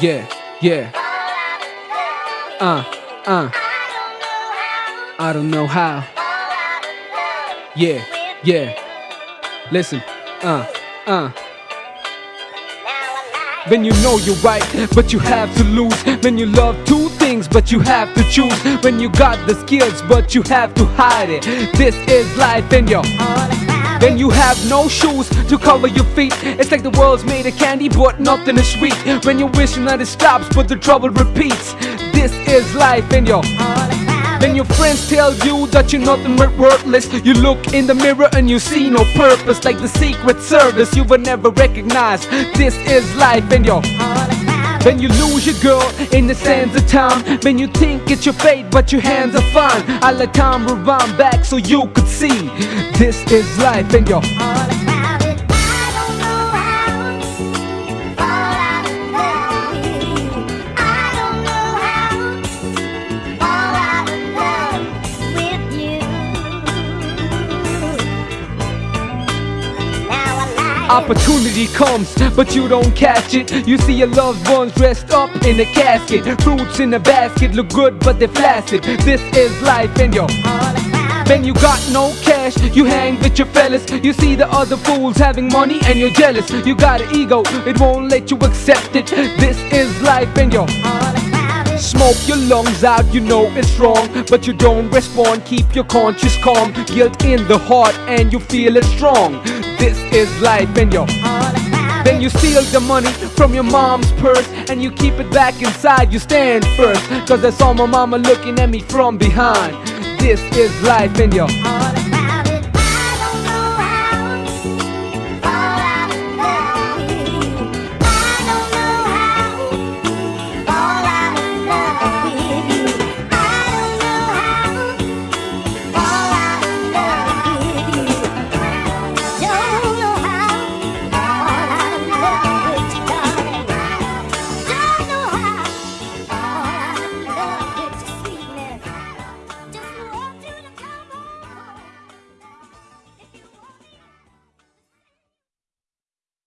Yeah, yeah. Uh, uh. I don't know how. Yeah, yeah. Listen, uh, uh. When you know you're right, but you have to lose. When you love two things, but you have to choose. When you got the skills, but you have to hide it. This is life and you're. Then you have no shoes to cover your feet. It's like the world's made of candy, but nothing is sweet. When you're wishing that it stops, but the trouble repeats. This is life and you're. Then your friends tell you that you're nothing but worthless. You look in the mirror and you see no purpose, like the Secret Service you will never recognize. This is life and you're. When you lose your girl in the sands of time. When you think it's your fate but your hands are fine. I let time rewind back so you could see. This is life and you're Opportunity comes, but you don't catch it. You see your loved ones dressed up in a casket. Fruits in a basket look good, but they're flaccid. This is life, and yo. When you got no cash, you hang with your fellas. You see the other fools having money and you're jealous. You got an ego, it won't let you accept it. This is life, and yo. Smoke your lungs out, you know it's wrong, but you don't respond. Keep your conscience calm, guilt in the heart, and you feel it strong. This is life, and yo. Then you steal the money from your mom's purse and you keep it back inside. You stand first, cause I saw my mama looking at me from behind. This is life, and yo.